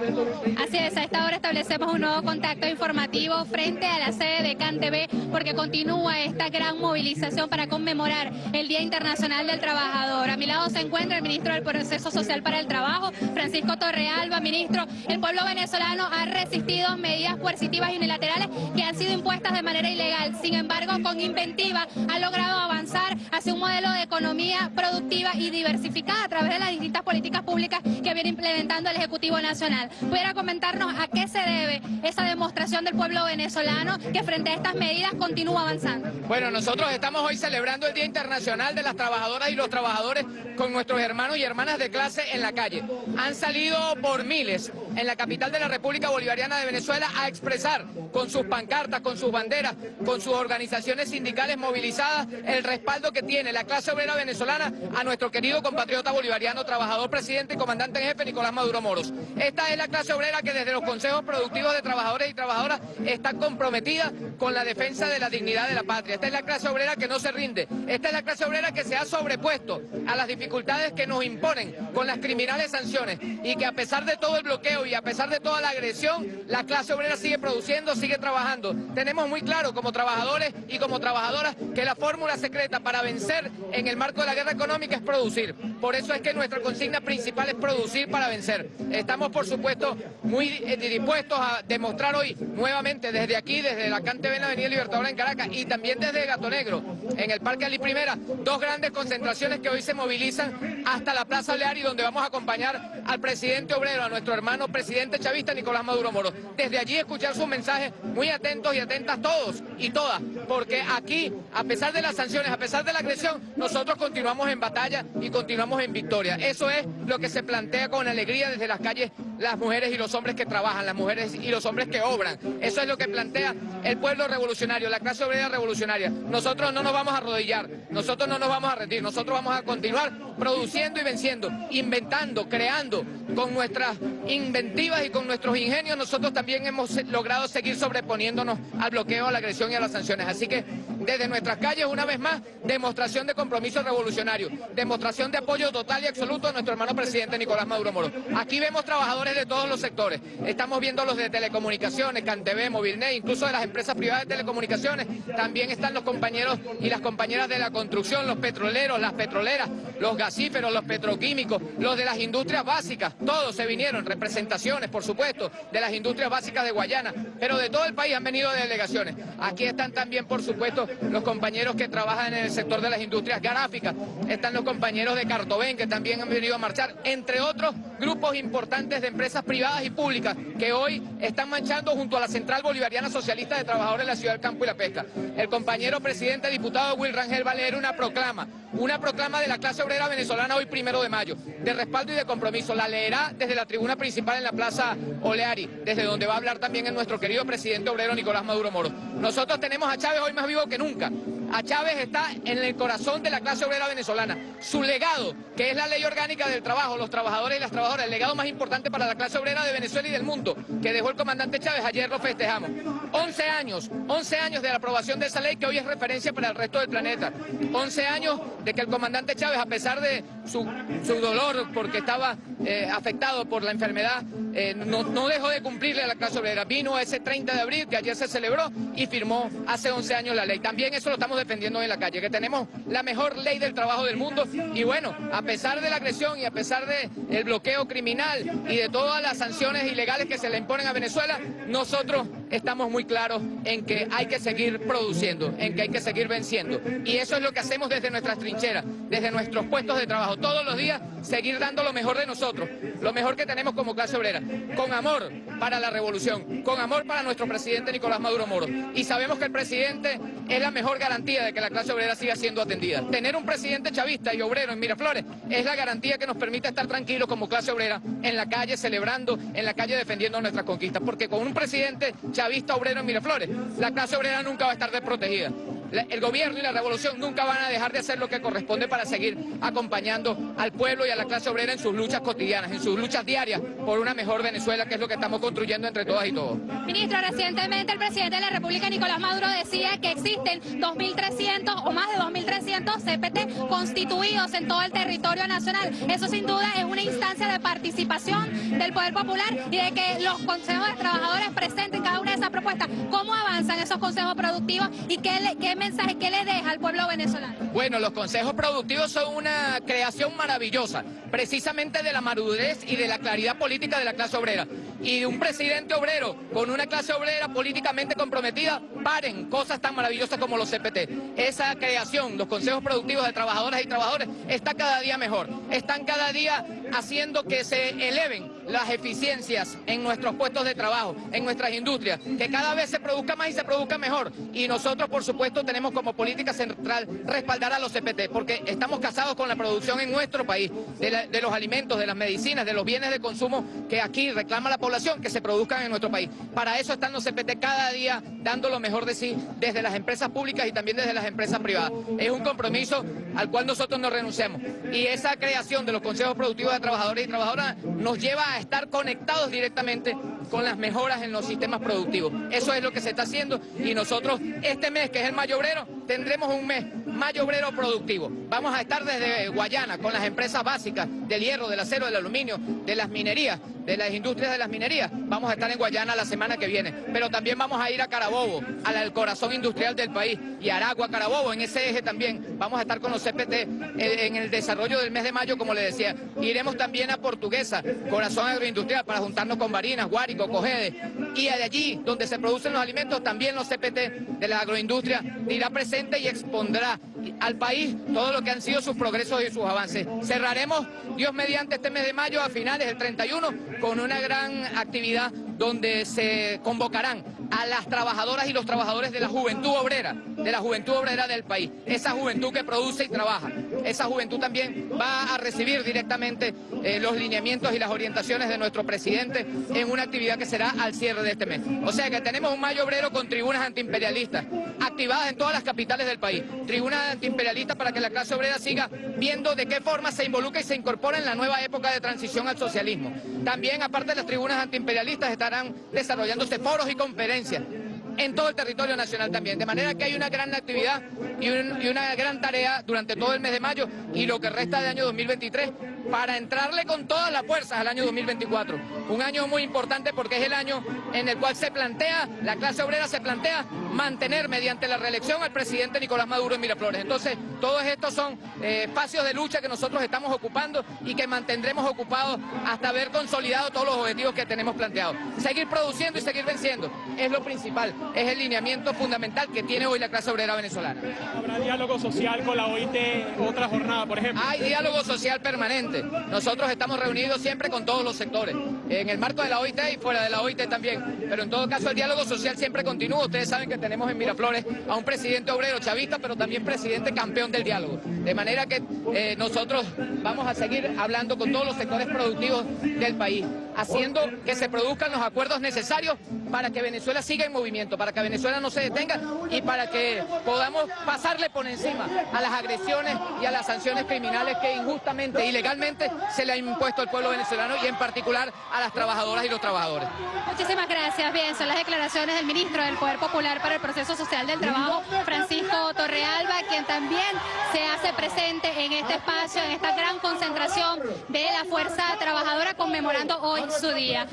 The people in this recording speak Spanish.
Así es, a esta hora establecemos un nuevo contacto informativo frente a la sede de CanTV porque continúa esta gran movilización para conmemorar el Día Internacional del Trabajador. A mi lado se encuentra el ministro del Proceso Social para el Trabajo, Francisco Torrealba. Ministro, el pueblo venezolano ha resistido medidas coercitivas y unilaterales que han sido impuestas de manera ilegal. Sin embargo, con inventiva ha logrado avanzar hacia un modelo de economía productiva y diversificada a través de las distintas políticas públicas que viene implementando el Ejecutivo Nacional. ¿Pudiera comentarnos a qué se debe esa demostración del pueblo venezolano que frente a estas medidas continúa avanzando? Bueno, nosotros estamos hoy celebrando el Día Internacional de las Trabajadoras y los Trabajadores con nuestros hermanos y hermanas de clase en la calle. Han salido por miles en la capital de la República Bolivariana de Venezuela a expresar con sus pancartas, con sus banderas, con sus organizaciones sindicales movilizadas el respaldo que tiene la clase obrera venezolana a nuestro querido compatriota bolivariano, trabajador, presidente y comandante en jefe Nicolás Maduro Moros. Esta es la clase obrera que desde los consejos productivos de trabajadores y trabajadoras está comprometida con la defensa de la dignidad de la patria. Esta es la clase obrera que no se rinde. Esta es la clase obrera que se ha sobrepuesto a las dificultades que nos imponen con las criminales sanciones y que a pesar de todo el bloqueo y a pesar de toda la agresión, la clase obrera sigue produciendo, sigue trabajando. Tenemos muy claro como trabajadores y como trabajadoras que la fórmula secreta para vencer en el marco de la guerra económica es producir. Por eso es que nuestra consigna principal es producir para vencer. Estamos, por supuesto, muy eh, dispuestos a demostrar hoy nuevamente desde aquí, desde la CanTV en la Avenida Libertadora en Caracas y también desde Gato Negro, en el Parque Ali Primera, dos grandes concentraciones que hoy se movilizan hasta la Plaza Oleari, donde vamos a acompañar al presidente obrero, a nuestro hermano presidente chavista Nicolás Maduro Moro. Desde allí escuchar sus mensajes muy atentos y atentas todos y todas, porque aquí, a pesar de las sanciones, a pesar de la agresión, nosotros continuamos en batalla y continuamos en victoria. Eso es lo que se plantea con alegría desde las calles las mujeres y los hombres que trabajan, las mujeres y los hombres que obran. Eso es lo que plantea el pueblo revolucionario, la clase obrera revolucionaria. Nosotros no nos vamos a arrodillar, nosotros no nos vamos a rendir, nosotros vamos a continuar produciendo y venciendo, inventando, creando, con nuestras inventivas y con nuestros ingenios, nosotros también hemos logrado seguir sobreponiéndonos al bloqueo, a la agresión y a las sanciones. Así que desde nuestras calles, una vez más, demostración de compromiso revolucionario, demostración de apoyo total y absoluto a nuestro hermano presidente Nicolás Maduro Moro. Aquí vemos trabajadores de todos los sectores, estamos viendo los de telecomunicaciones, CanTV, Movilnet, incluso de las empresas privadas de telecomunicaciones, también están los compañeros y las compañeras de la construcción, los petroleros, las petroleras, los gasíferos, los petroquímicos, los de las industrias básicas, todos se vinieron, representaciones, por supuesto, de las industrias básicas de Guayana, pero de todo el país han venido delegaciones. Aquí están también, por supuesto, los compañeros que trabajan en el sector de las industrias gráficas, están los compañeros de Cartobén que también han venido a marchar, entre otros grupos importantes de empresas privadas y públicas que hoy están marchando junto a la Central Bolivariana Socialista de Trabajadores de la Ciudad del Campo y la Pesca. El compañero presidente diputado Will Rangel va a leer una proclama, una proclama de la clase obrera venezolana hoy primero de mayo, de respaldo y de compromiso. La leerá desde la tribuna principal en la Plaza Oleari, desde donde va a hablar también el nuestro querido presidente obrero Nicolás Maduro Moro. Nosotros tenemos a Chávez hoy más vivo que nunca. A Chávez está en el corazón de la clase obrera venezolana. Su legado, que es la ley orgánica del trabajo, los trabajadores y las trabajadoras, el legado más importante para la clase obrera de Venezuela y del mundo, que dejó el comandante Chávez, ayer lo festejamos. 11 años, 11 años de la aprobación de esa ley que hoy es referencia para el resto del planeta. 11 años de que el comandante Chávez, a pesar de su, dolor porque estaba eh, afectado por la enfermedad, eh, no, dejó de cumplirle a la clase obrera. Vino ese 30 de abril, que ayer se celebró, y firmó hace 11 años la ley. También eso lo estamos defendiendo en la calle, que tenemos la mejor ley del trabajo del mundo y bueno, a pesar de la agresión y a pesar del bloqueo criminal y de todas las sanciones ilegales que se le imponen a Venezuela, nosotros estamos muy claros en que hay que seguir produciendo, en que hay que seguir venciendo. Y eso es lo que hacemos desde nuestras trincheras, desde nuestros puestos de trabajo. Todos los días seguir dando lo mejor de nosotros, lo mejor que tenemos como clase obrera, con amor para la revolución, con amor para nuestro presidente Nicolás Maduro Moro. Y sabemos que el presidente es la mejor garantía de que la clase obrera siga siendo atendida. Tener un presidente chavista y obrero en Miraflores es la garantía que nos permite estar tranquilos como clase obrera en la calle celebrando, en la calle defendiendo nuestras conquistas. Porque con un presidente chavista obrero en Miraflores, la clase obrera nunca va a estar desprotegida. El gobierno y la revolución nunca van a dejar de hacer lo que corresponde para seguir acompañando al pueblo y a la clase obrera en sus luchas cotidianas, en sus luchas diarias por una mejor Venezuela, que es lo que estamos construyendo entre todas y todos. Ministro, recientemente el presidente de la República, Nicolás Maduro, decía que existen 2.300 o más de 2.300 CPT constituidos en todo el territorio nacional. Eso sin duda es una instancia de participación del Poder Popular y de que los consejos de trabajadores presenten cada una de esas propuestas. ¿Cómo avanzan esos consejos productivos y qué, qué mensaje, qué le deja al pueblo venezolano? Bueno, los consejos productivos son una creación maravillosa, precisamente de la madurez y de la claridad política de la clase obrera. Y un presidente obrero con una clase obrera políticamente comprometida, paren cosas tan maravillosas como los CPT. Esa creación, los consejos productivos de trabajadoras y trabajadores, está cada día mejor. Están cada día haciendo que se eleven las eficiencias en nuestros puestos de trabajo, en nuestras industrias, que cada vez se produzca más y se produzca mejor. Y nosotros, por supuesto, tenemos como política central respaldar a los CPT, porque estamos casados con la producción en nuestro país, de, los alimentos, de las medicinas, de los bienes de consumo que aquí reclama la población, que se produzcan en nuestro país. Para eso están los CPT cada día dando lo mejor de sí desde las empresas públicas y también desde las empresas privadas. Es un compromiso al cual nosotros no renunciamos. Y esa creación de los consejos productivos de trabajadores y trabajadoras nos lleva a estar conectados directamente con las mejoras en los sistemas productivos. Eso es lo que se está haciendo y nosotros este mes, que es el mayo obrero, tendremos un mes mayo obrero productivo. Vamos a estar desde Guayana con las empresas básicas del hierro, del acero, del aluminio, de las minerías, de las industrias de las minerías. Vamos a estar en Guayana la semana que viene. Pero también vamos a ir a Carabobo, al corazón industrial del país, y Aragua, Carabobo, en ese eje también. Vamos a estar con los CPT en el desarrollo del mes de mayo, como le decía. Iremos también a Portuguesa, corazón agroindustrial, para juntarnos con Barinas, Guárico, Cogede. Y de allí, donde se producen los alimentos, también los CPT de la agroindustria irá presente y expondrá al país todo lo que han sido sus progresos y sus avances. Cerraremos, Dios mediante, este mes de mayo, a finales del 31, con una gran actividad donde se convocarán a las trabajadoras y los trabajadores de la juventud obrera, de la juventud obrera del país, esa juventud que produce y trabaja. Esa juventud también va a recibir directamente eh, los lineamientos y las orientaciones de nuestro presidente en una actividad que será al cierre de este mes. O sea que tenemos un mayo obrero con tribunas antiimperialistas activadas en todas las capitales del país, tribunas antiimperialistas para que la clase obrera siga viendo de qué forma se involucra y se incorpora en la nueva época de transición al socialismo. También, aparte de las tribunas antiimperialistas, estarán desarrollándose foros y conferencias en todo el territorio nacional también. De manera que hay una gran actividad y, una gran tarea durante todo el mes de mayo y lo que resta de año 2023 para entrarle con todas las fuerzas al año 2024. Un año muy importante porque es el año en el cual se plantea, la clase obrera se plantea mantener mediante la reelección al presidente Nicolás Maduro en Miraflores. Entonces, todos estos son eh, espacios de lucha que nosotros estamos ocupando y que mantendremos ocupados hasta haber consolidado todos los objetivos que tenemos planteados. Seguir produciendo y seguir venciendo es lo principal, es el lineamiento fundamental que tiene hoy la clase obrera venezolana. ¿Habrá diálogo social con la OIT otra jornada, por ejemplo? Hay diálogo social permanente. Nosotros estamos reunidos siempre con todos los sectores, en el marco de la OIT y fuera de la OIT también. Pero en todo caso el diálogo social siempre continúa. Ustedes saben que tenemos en Miraflores a un presidente obrero chavista, pero también presidente campeón del diálogo. De manera que eh, nosotros vamos a seguir hablando con todos los sectores productivos del país, haciendo que se produzcan los acuerdos necesarios para que Venezuela siga en movimiento, para que Venezuela no se detenga y para que podamos pasarle por encima a las agresiones y a las sanciones criminales que injustamente, ilegalmente se le ha impuesto al pueblo venezolano y en particular a las trabajadoras y los trabajadores. Muchísimas gracias. Bien, son las declaraciones del ministro del Poder Popular para el Proceso Social del Trabajo, Francisco Torrealba, quien también se hace presente en este espacio, en esta gran concentración de la fuerza trabajadora conmemorando hoy su día.